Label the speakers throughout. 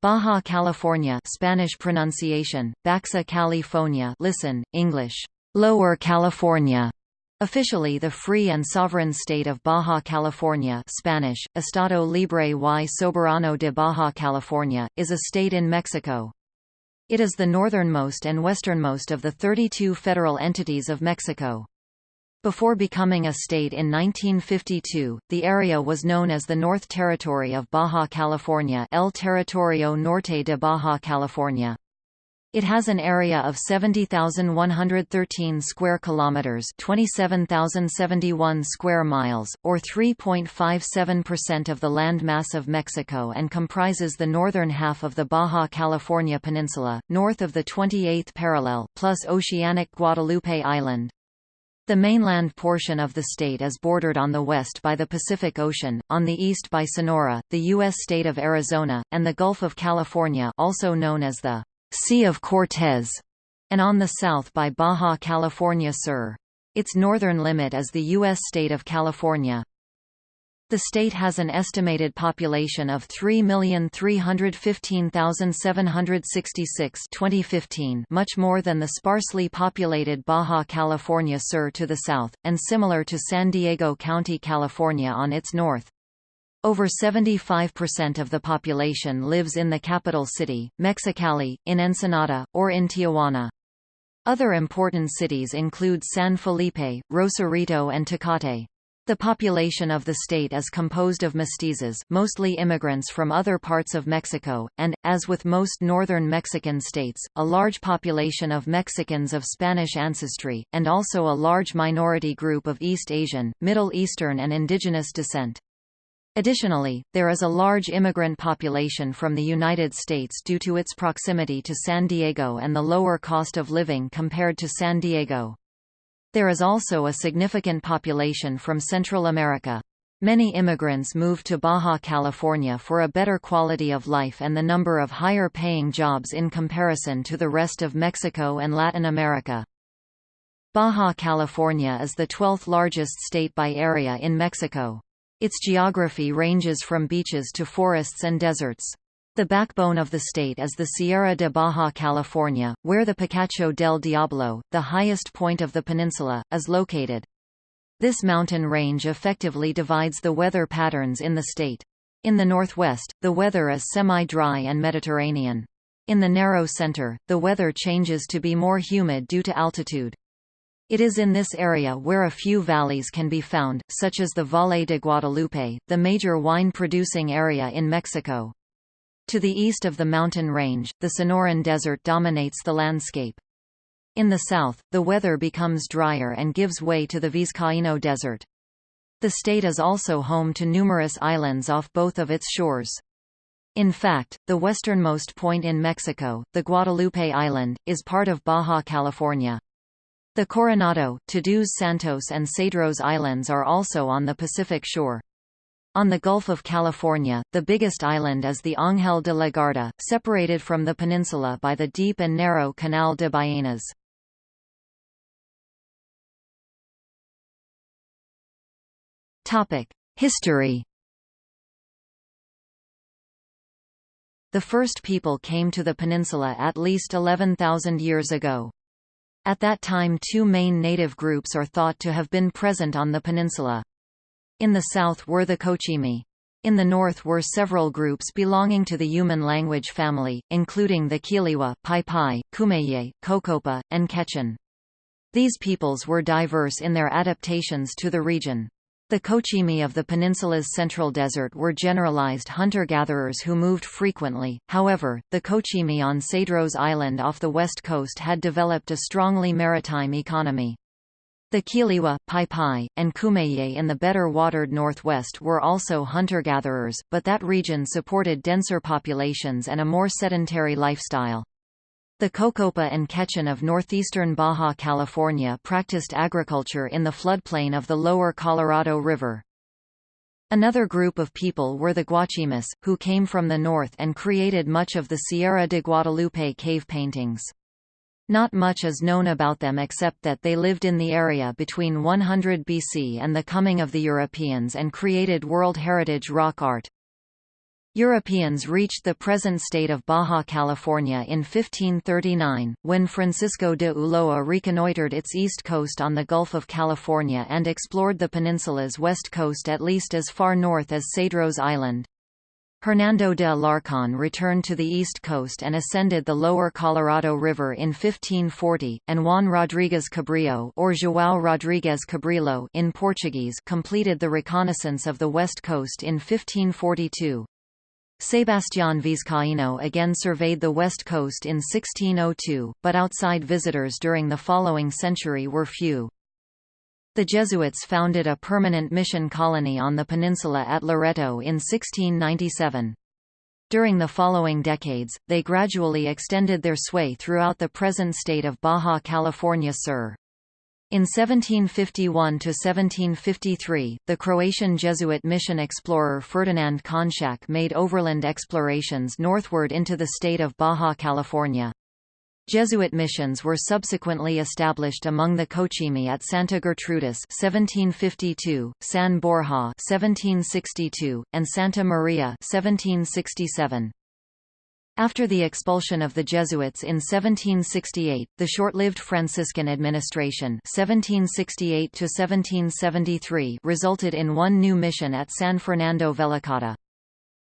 Speaker 1: Baja California Spanish pronunciation, Baxa California listen, English, Lower California. Officially the free and sovereign state of Baja California Spanish, Estado Libre y Soberano de Baja California, is a state in Mexico. It is the northernmost and westernmost of the 32 federal entities of Mexico. Before becoming a state in 1952, the area was known as the North Territory of Baja California El Territorio Norte de Baja California. It has an area of 70,113 square kilometers, 27,071 square miles, or 3.57% of the land mass of Mexico and comprises the northern half of the Baja California Peninsula, north of the 28th parallel, plus oceanic Guadalupe Island. The mainland portion of the state is bordered on the west by the Pacific Ocean, on the east by Sonora, the U.S. state of Arizona, and the Gulf of California also known as the Sea of Cortez, and on the south by Baja California Sur. Its northern limit is the U.S. state of California. The state has an estimated population of 3,315,766 2015 much more than the sparsely populated Baja California Sur to the south, and similar to San Diego County, California on its north. Over 75% of the population lives in the capital city, Mexicali, in Ensenada, or in Tijuana. Other important cities include San Felipe, Rosarito and Tecate. The population of the state is composed of mestizos mostly immigrants from other parts of Mexico, and, as with most northern Mexican states, a large population of Mexicans of Spanish ancestry, and also a large minority group of East Asian, Middle Eastern and indigenous descent. Additionally, there is a large immigrant population from the United States due to its proximity to San Diego and the lower cost of living compared to San Diego. There is also a significant population from Central America. Many immigrants move to Baja California for a better quality of life and the number of higher-paying jobs in comparison to the rest of Mexico and Latin America. Baja California is the 12th largest state by area in Mexico. Its geography ranges from beaches to forests and deserts. The backbone of the state is the Sierra de Baja California, where the Picacho del Diablo, the highest point of the peninsula, is located. This mountain range effectively divides the weather patterns in the state. In the northwest, the weather is semi-dry and Mediterranean. In the narrow center, the weather changes to be more humid due to altitude. It is in this area where a few valleys can be found, such as the Valle de Guadalupe, the major wine-producing area in Mexico. To the east of the mountain range, the Sonoran Desert dominates the landscape. In the south, the weather becomes drier and gives way to the Vizcaíno Desert. The state is also home to numerous islands off both of its shores. In fact, the westernmost point in Mexico, the Guadalupe Island, is part of Baja California. The Coronado, Todos Santos and Cedros Islands are also on the Pacific shore. On the Gulf of California, the biggest island is the Ángel de la Guarda, separated from the peninsula by the deep and narrow Canal de Ballenas. History The first people came to the peninsula at least 11,000 years ago. At that time two main native groups are thought to have been present on the peninsula. In the south were the Cochimi. In the north were several groups belonging to the Yuman language family, including the Kiliwa, Pai Pai, Kumeyaay, Cocopa, and Quechan. These peoples were diverse in their adaptations to the region. The Cochimi of the peninsula's central desert were generalized hunter-gatherers who moved frequently, however, the Cochimi on Cedros Island off the west coast had developed a strongly maritime economy. The Kiliwa, Pai Pai, and Kumeyaay in the better-watered northwest were also hunter-gatherers, but that region supported denser populations and a more sedentary lifestyle. The Cocopa and Quechan of northeastern Baja California practiced agriculture in the floodplain of the lower Colorado River. Another group of people were the Guachimas, who came from the north and created much of the Sierra de Guadalupe cave paintings. Not much is known about them except that they lived in the area between 100 BC and the coming of the Europeans and created World Heritage rock art. Europeans reached the present state of Baja California in 1539, when Francisco de Ulloa reconnoitred its east coast on the Gulf of California and explored the peninsula's west coast at least as far north as Cedros Island. Hernando de Alarcón returned to the east coast and ascended the lower Colorado River in 1540, and Juan Rodrigues Cabrillo or João Rodrigues Cabrillo in Portuguese completed the reconnaissance of the west coast in 1542. Sebastián Vizcaíno again surveyed the west coast in 1602, but outside visitors during the following century were few. The Jesuits founded a permanent mission colony on the peninsula at Loreto in 1697. During the following decades, they gradually extended their sway throughout the present state of Baja California Sur. In 1751–1753, the Croatian Jesuit mission explorer Ferdinand Konšak made overland explorations northward into the state of Baja California. Jesuit missions were subsequently established among the Cochimi at Santa Gertrudis 1752, San Borja 1762, and Santa Maria 1767. After the expulsion of the Jesuits in 1768, the short-lived Franciscan administration 1768 resulted in one new mission at San Fernando Velicata.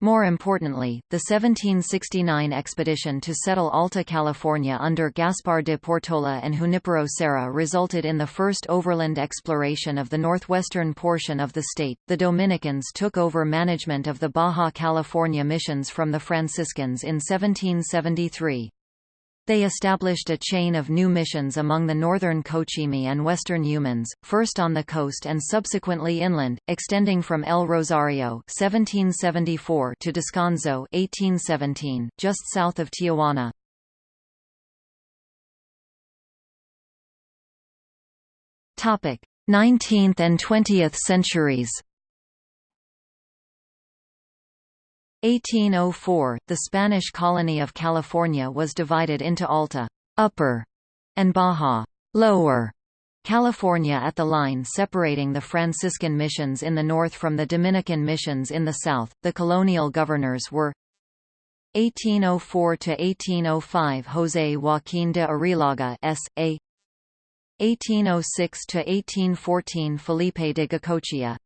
Speaker 1: More importantly, the 1769 expedition to settle Alta California under Gaspar de Portola and Junipero Serra resulted in the first overland exploration of the northwestern portion of the state. The Dominicans took over management of the Baja California missions from the Franciscans in 1773. They established a chain of new missions among the northern Cochimi and western Yumans, first on the coast and subsequently inland, extending from El Rosario 1774 to Descanso 1817, just south of Tijuana. Topic: 19th and 20th centuries. 1804, the Spanish colony of California was divided into Alta Upper and Baja Lower California at the line separating the Franciscan missions in the north from the Dominican missions in the south. The colonial governors were 1804 to 1805 José Joaquín de Arrillaga S.A. 1806 to 1814 Felipe de Goicoechea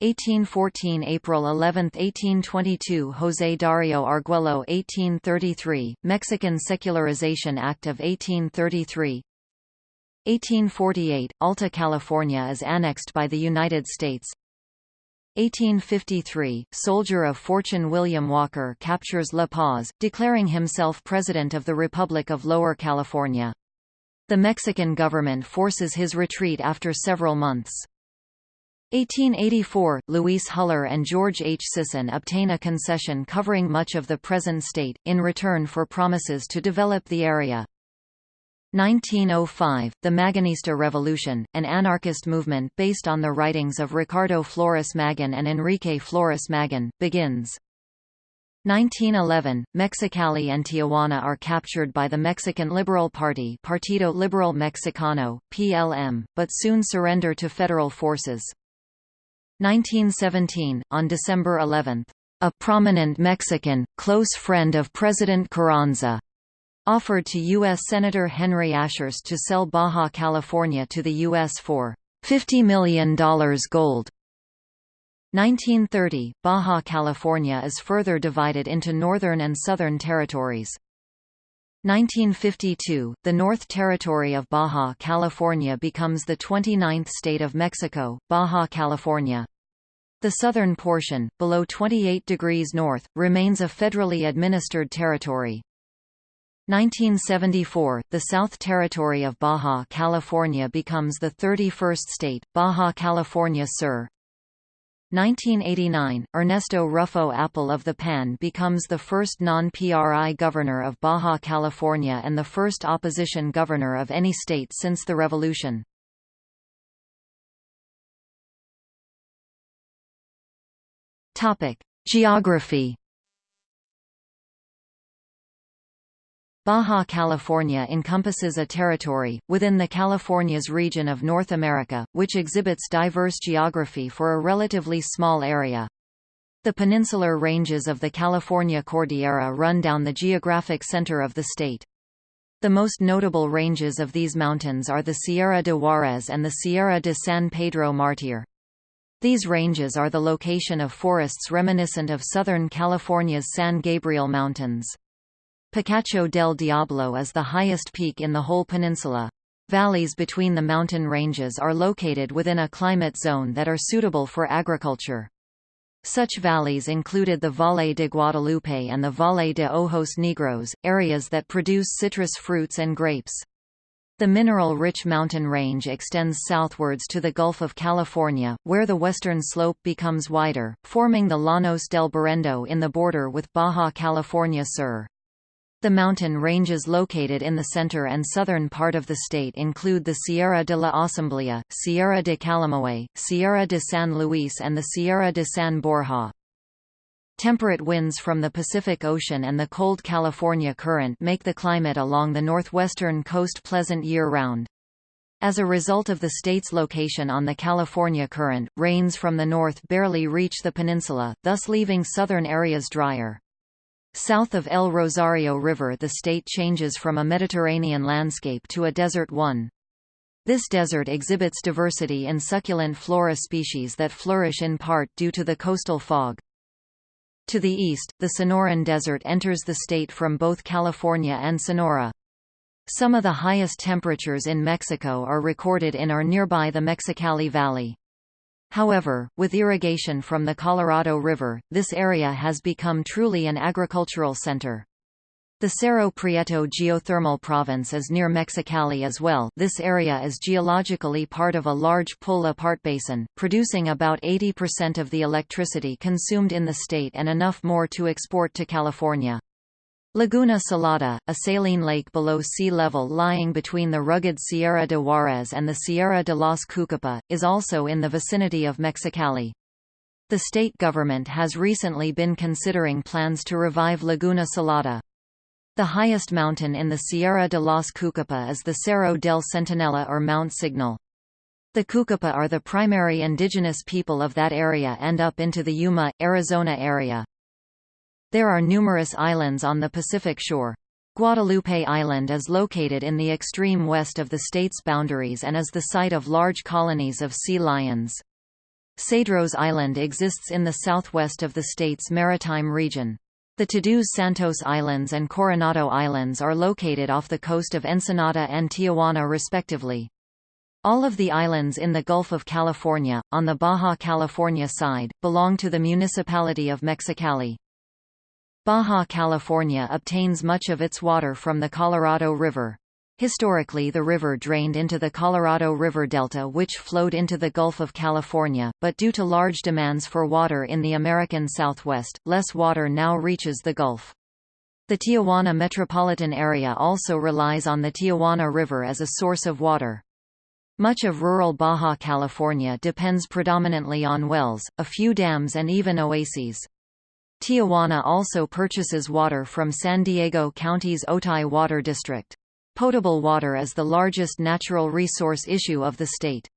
Speaker 1: 1814 April 11 1822 José Dario Arguello 1833 Mexican Secularization Act of 1833 1848 Alta California is annexed by the United States. 1853 Soldier of fortune William Walker captures La Paz declaring himself president of the Republic of Lower California. The Mexican government forces his retreat after several months 1884, Luis Huller and George H. Sisson obtain a concession covering much of the present state, in return for promises to develop the area. 1905, the Magonista Revolution, an anarchist movement based on the writings of Ricardo Flores Magón and Enrique Flores Magón, begins. 1911, Mexicali and Tijuana are captured by the Mexican Liberal Party Partido Liberal Mexicano, PLM, but soon surrender to federal forces. 1917, on December 11, a prominent Mexican, close friend of President Carranza, offered to U.S. Senator Henry Ashurst to sell Baja California to the U.S. for $50 million gold. 1930, Baja California is further divided into northern and southern territories. 1952, the North Territory of Baja California becomes the 29th state of Mexico, Baja California. The southern portion, below 28 degrees north, remains a federally administered territory. 1974, the South Territory of Baja California becomes the 31st state, Baja California Sur. 1989, Ernesto Ruffo Appel of the PAN becomes the first non-PRI governor of Baja California and the first opposition governor of any state since the revolution. Geography Baja California encompasses a territory, within the Californias region of North America, which exhibits diverse geography for a relatively small area. The peninsular ranges of the California Cordillera run down the geographic center of the state. The most notable ranges of these mountains are the Sierra de Juarez and the Sierra de San Pedro Martir. These ranges are the location of forests reminiscent of Southern California's San Gabriel Mountains. Picacho del Diablo is the highest peak in the whole peninsula. Valleys between the mountain ranges are located within a climate zone that are suitable for agriculture. Such valleys included the Valle de Guadalupe and the Valle de Ojos Negros, areas that produce citrus fruits and grapes. The mineral-rich mountain range extends southwards to the Gulf of California, where the western slope becomes wider, forming the Llanos del Berrendo in the border with Baja California Sur. The mountain ranges located in the center and southern part of the state include the Sierra de la Asamblea, Sierra de Calamajué, Sierra de San Luis and the Sierra de San Borja. Temperate winds from the Pacific Ocean and the cold California current make the climate along the northwestern coast pleasant year-round. As a result of the state's location on the California current, rains from the north barely reach the peninsula, thus leaving southern areas drier. South of El Rosario River the state changes from a Mediterranean landscape to a desert one. This desert exhibits diversity in succulent flora species that flourish in part due to the coastal fog. To the east, the Sonoran Desert enters the state from both California and Sonora. Some of the highest temperatures in Mexico are recorded in or nearby the Mexicali Valley. However, with irrigation from the Colorado River, this area has become truly an agricultural center. The Cerro Prieto geothermal province is near Mexicali as well this area is geologically part of a large pull-apart basin, producing about 80% of the electricity consumed in the state and enough more to export to California. Laguna Salada, a saline lake below sea level lying between the rugged Sierra de Juarez and the Sierra de los Cucupa, is also in the vicinity of Mexicali. The state government has recently been considering plans to revive Laguna Salada. The highest mountain in the Sierra de los Cucupa is the Cerro del Centinela or Mount Signal. The Cucupa are the primary indigenous people of that area and up into the Yuma, Arizona area. There are numerous islands on the Pacific shore. Guadalupe Island is located in the extreme west of the state's boundaries and is the site of large colonies of sea lions. Cedros Island exists in the southwest of the state's maritime region. The Todos Santos Islands and Coronado Islands are located off the coast of Ensenada and Tijuana respectively. All of the islands in the Gulf of California, on the Baja California side, belong to the municipality of Mexicali. Baja California obtains much of its water from the Colorado River. Historically the river drained into the Colorado River Delta which flowed into the Gulf of California, but due to large demands for water in the American Southwest, less water now reaches the Gulf. The Tijuana metropolitan area also relies on the Tijuana River as a source of water. Much of rural Baja California depends predominantly on wells, a few dams and even oases. Tijuana also purchases water from San Diego County's Otay Water District. Potable water is the largest natural resource issue of the state.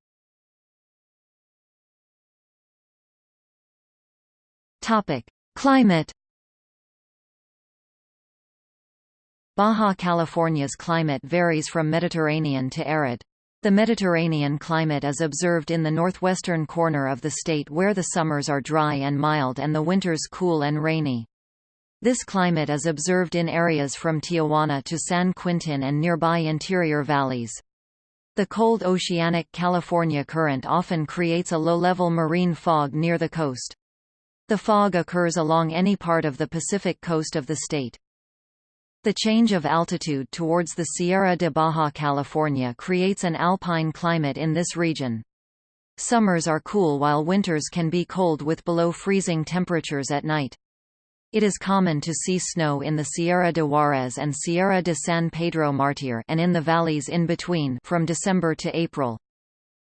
Speaker 1: Topic: Climate Baja California's climate varies from Mediterranean to arid. The Mediterranean climate is observed in the northwestern corner of the state where the summers are dry and mild and the winters cool and rainy. This climate is observed in areas from Tijuana to San Quintin and nearby interior valleys. The cold oceanic California current often creates a low-level marine fog near the coast. The fog occurs along any part of the Pacific coast of the state. The change of altitude towards the Sierra de Baja California creates an alpine climate in this region. Summers are cool while winters can be cold with below freezing temperatures at night. It is common to see snow in the Sierra de Juarez and Sierra de San Pedro Martir and in the valleys in between from December to April.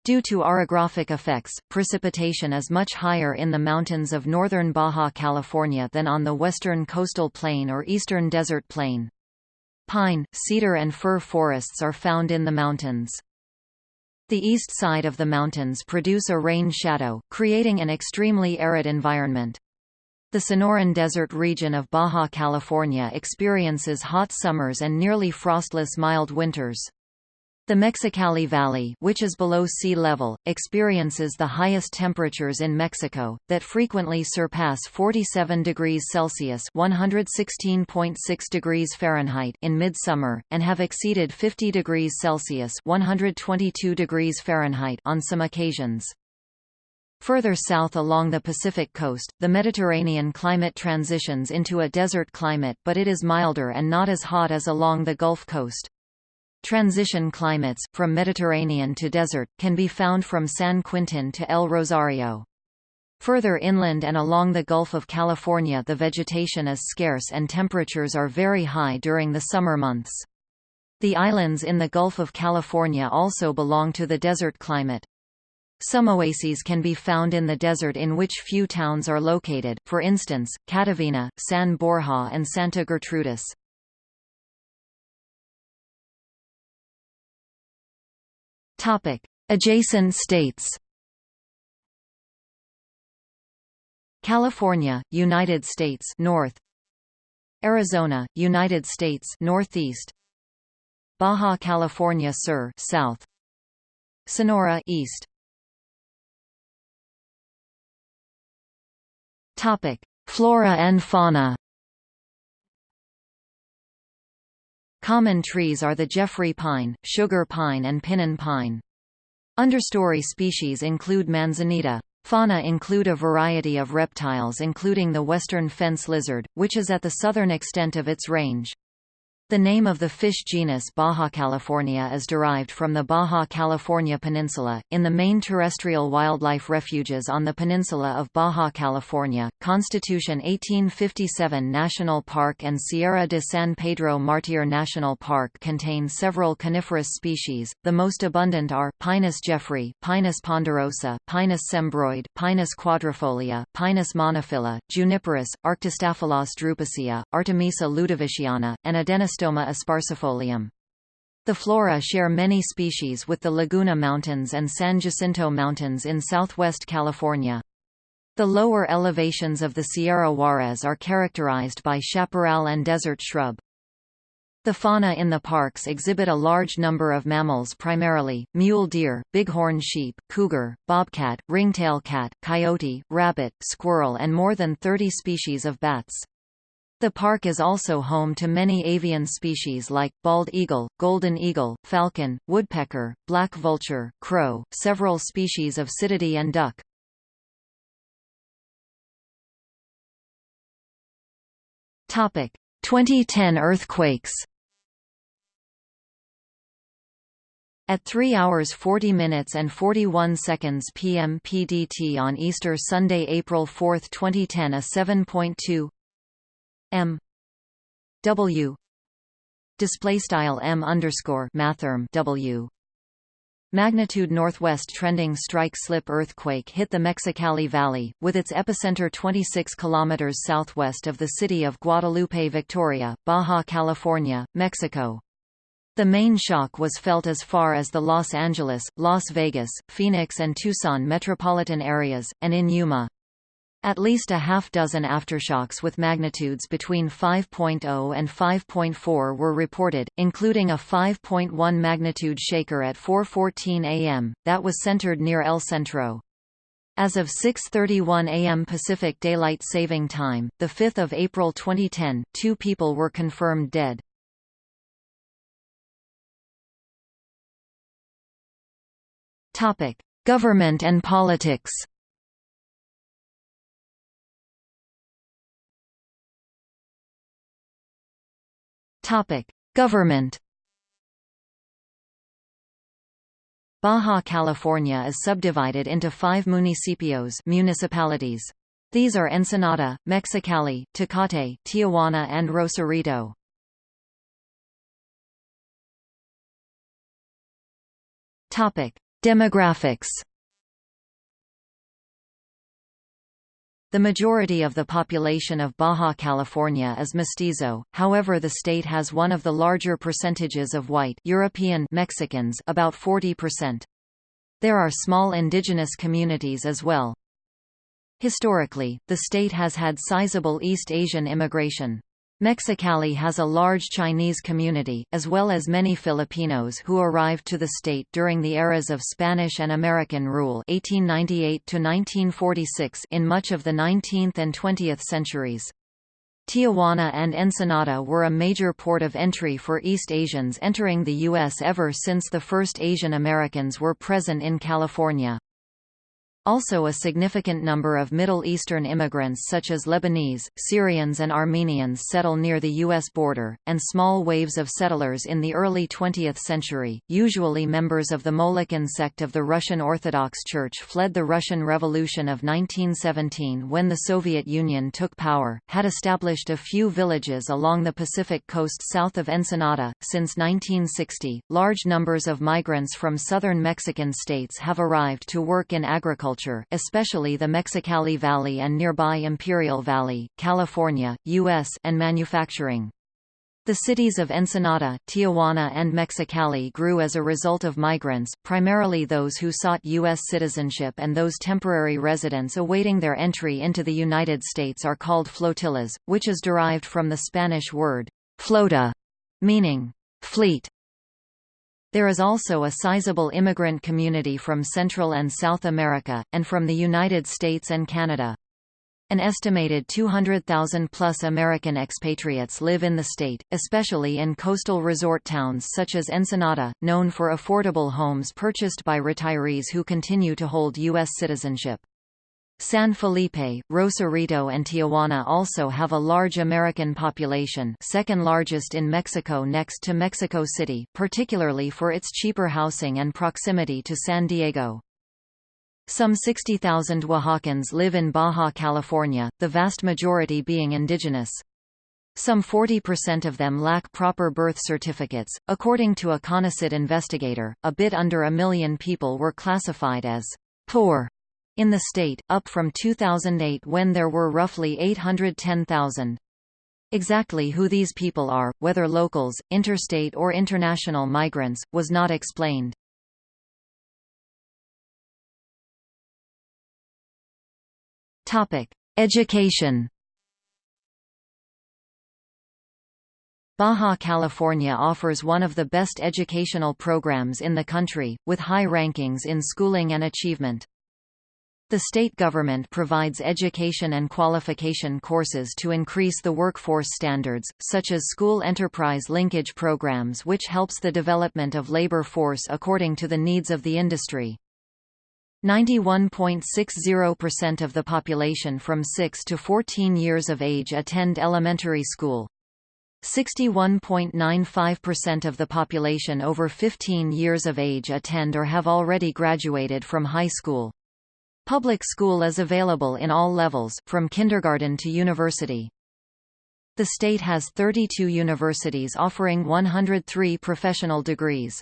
Speaker 1: Due to orographic effects, precipitation is much higher in the mountains of northern Baja California than on the western coastal plain or eastern desert plain. Pine, cedar and fir forests are found in the mountains. The east side of the mountains produce a rain shadow, creating an extremely arid environment. The Sonoran Desert region of Baja California experiences hot summers and nearly frostless mild winters. The Mexicali Valley which is below sea level, experiences the highest temperatures in Mexico, that frequently surpass 47 degrees Celsius (116.6 degrees Fahrenheit) in midsummer, and have exceeded 50 degrees Celsius (122 degrees Fahrenheit) on some occasions. Further south along the Pacific coast, the Mediterranean climate transitions into a desert climate but it is milder and not as hot as along the Gulf Coast. Transition climates, from Mediterranean to desert, can be found from San Quintin to El Rosario. Further inland and along the Gulf of California the vegetation is scarce and temperatures are very high during the summer months. The islands in the Gulf of California also belong to the desert climate. Some oases can be found in the desert in which few towns are located, for instance, Catavina, San Borja and Santa Gertrudis. Topic: Adjacent states. California, United States North. Arizona, United States Northeast. Baja California Sur South. Sonora East. Topic: Flora and fauna. Common trees are the Jeffrey pine, sugar pine and pinyon pine. Understory species include manzanita. Fauna include a variety of reptiles including the western fence lizard, which is at the southern extent of its range. The name of the fish genus Baja California is derived from the Baja California Peninsula, in the main terrestrial wildlife refuges on the peninsula of Baja California. Constitution 1857 National Park and Sierra de San Pedro Martir National Park contain several coniferous species. The most abundant are Pinus jeffreyi, Pinus ponderosa, Pinus cembroides, Pinus quadrifolia, Pinus monophylla, Juniperus, Arctostaphylos drupacea, Artemisia ludoviciana, and Adenostoma Xylostoma asparcifolium. The flora share many species with the Laguna Mountains and San Jacinto Mountains in southwest California. The lower elevations of the Sierra Juarez are characterized by chaparral and desert shrub. The fauna in the parks exhibit a large number of mammals primarily, mule deer, bighorn sheep, cougar, bobcat, ringtail cat, coyote, rabbit, squirrel and more than 30 species of bats. The park is also home to many avian species like, bald eagle, golden eagle, falcon, woodpecker, black vulture, crow, several species of cettidae and duck. Topic: 2010 earthquakes. At 3 hours 40 minutes and 41 seconds p.m. PDT on Easter Sunday, April 4, 2010, a 7.2 M W display style M underscore mathrm W Magnitude northwest trending strike slip earthquake hit the Mexicali Valley, with its epicenter 26 km southwest of the city of Guadalupe Victoria, Baja California, Mexico. The main shock was felt as far as the Los Angeles, Las Vegas, Phoenix and Tucson metropolitan areas, and in Yuma. At least a half dozen aftershocks with magnitudes between 5.0 and 5.4 were reported, including a 5.1 magnitude shaker at 4.14 am, that was centered near El Centro. As of 6.31 am Pacific Daylight Saving Time, 5 April 2010, two people were confirmed dead. Government and politics Topic: Government. Baja California is subdivided into five municipios municipalities. These are Ensenada, Mexicali, Tecate, Tijuana and Rosarito. Demographics. The majority of the population of Baja California is mestizo, however the state has one of the larger percentages of white European Mexicans about 40%. There are small indigenous communities as well. Historically, the state has had sizable East Asian immigration. Mexicali has a large Chinese community, as well as many Filipinos who arrived to the state during the eras of Spanish and American rule 1898 in much of the 19th and 20th centuries. Tijuana and Ensenada were a major port of entry for East Asians entering the U.S. ever since the first Asian Americans were present in California. Also a significant number of Middle Eastern immigrants such as Lebanese, Syrians and Armenians settle near the U.S. border, and small waves of settlers in the early 20th century, usually members of the Molokan sect of the Russian Orthodox Church fled the Russian Revolution of 1917 when the Soviet Union took power, had established a few villages along the Pacific coast south of Ensenada. Since 1960, large numbers of migrants from southern Mexican states have arrived to work in agriculture agriculture, especially the Mexicali Valley and nearby Imperial Valley, California, U.S. and manufacturing. The cities of Ensenada, Tijuana and Mexicali grew as a result of migrants, primarily those who sought U.S. citizenship and those temporary residents awaiting their entry into the United States are called flotillas, which is derived from the Spanish word, flota, meaning fleet. There is also a sizable immigrant community from Central and South America, and from the United States and Canada. An estimated 200,000-plus American expatriates live in the state, especially in coastal resort towns such as Ensenada, known for affordable homes purchased by retirees who continue to hold U.S. citizenship. San Felipe, Rosarito and Tijuana also have a large American population second largest in Mexico next to Mexico City, particularly for its cheaper housing and proximity to San Diego. Some 60,000 Oaxacans live in Baja California, the vast majority being indigenous. Some 40% of them lack proper birth certificates. According to a CONACYT investigator, a bit under a million people were classified as poor in the state, up from 2008 when there were roughly 810,000. Exactly who these people are, whether locals, interstate or international migrants, was not explained. Education Baja California offers one of the best educational programs in the country, with high rankings in schooling and achievement. The state government provides education and qualification courses to increase the workforce standards, such as school enterprise linkage programs which helps the development of labor force according to the needs of the industry. 91.60% of the population from 6 to 14 years of age attend elementary school. 61.95% of the population over 15 years of age attend or have already graduated from high school. Public school is available in all levels, from kindergarten to university. The state has 32 universities offering 103 professional degrees.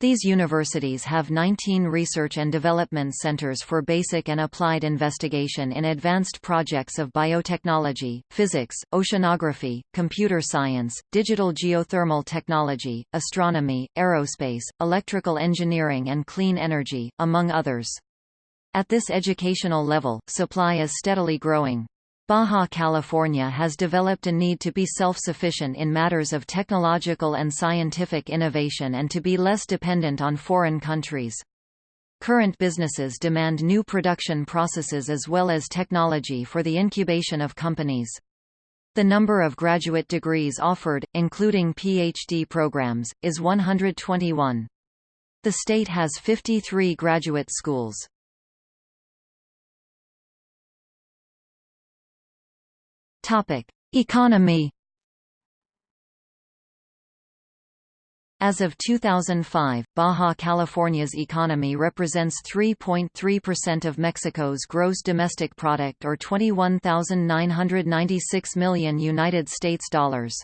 Speaker 1: These universities have 19 research and development centers for basic and applied investigation in advanced projects of biotechnology, physics, oceanography, computer science, digital geothermal technology, astronomy, aerospace, electrical engineering and clean energy, among others. At this educational level, supply is steadily growing. Baja California has developed a need to be self-sufficient in matters of technological and scientific innovation and to be less dependent on foreign countries. Current businesses demand new production processes as well as technology for the incubation of companies. The number of graduate degrees offered, including PhD programs, is 121. The state has 53 graduate schools. Topic: Economy. As of 2005, Baja California's economy represents 3.3% of Mexico's gross domestic product or 21,996 million United States dollars.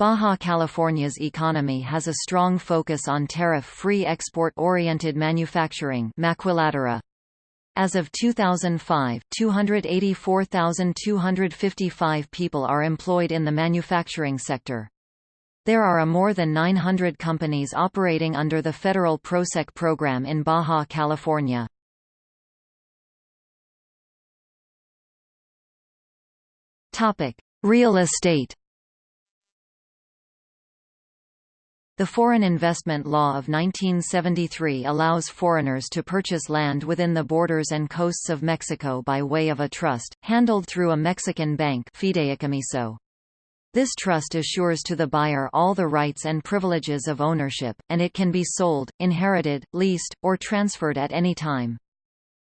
Speaker 1: Baja California's economy has a strong focus on tariff-free export-oriented manufacturing maquiladora, as of 2005, 284,255 people are employed in the manufacturing sector. There are a more than 900 companies operating under the federal PROSEC program in Baja California. Real estate The Foreign Investment Law of 1973 allows foreigners to purchase land within the borders and coasts of Mexico by way of a trust, handled through a Mexican bank. This trust assures to the buyer all the rights and privileges of ownership, and it can be sold, inherited, leased, or transferred at any time.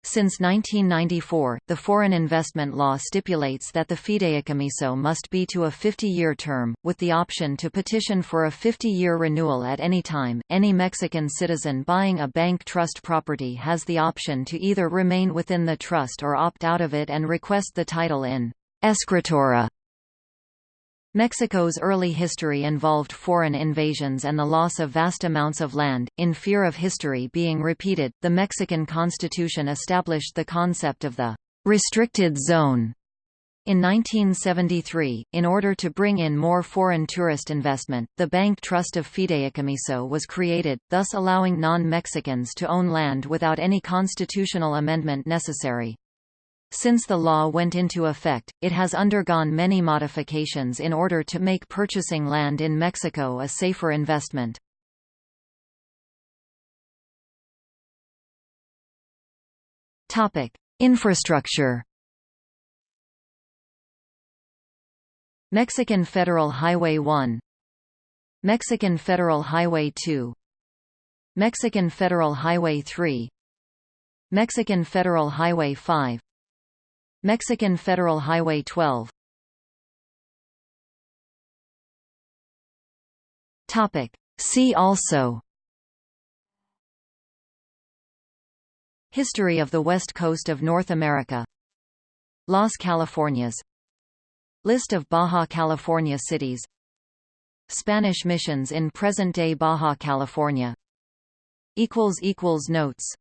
Speaker 1: Since 1994, the foreign investment law stipulates that the fideicomiso must be to a 50-year term, with the option to petition for a 50-year renewal at any time. Any Mexican citizen buying a bank trust property has the option to either remain within the trust or opt out of it and request the title in escritura Mexico's early history involved foreign invasions and the loss of vast amounts of land. In fear of history being repeated, the Mexican constitution established the concept of the restricted zone. In 1973, in order to bring in more foreign tourist investment, the Bank Trust of Fideicomiso was created, thus allowing non-Mexicans to own land without any constitutional amendment necessary. Since the law went into effect, it has undergone many modifications in order to make purchasing land in Mexico a safer investment. Topic: Infrastructure. Mexican Federal Highway 1 Mexican Federal Highway 2 Mexican Federal Highway 3 Mexican Federal Highway 5 Mexican Federal Highway 12 Topic. See also. History of the west coast of North America. Las Californias. List of Baja California cities. Spanish missions in present-day Baja California. Notes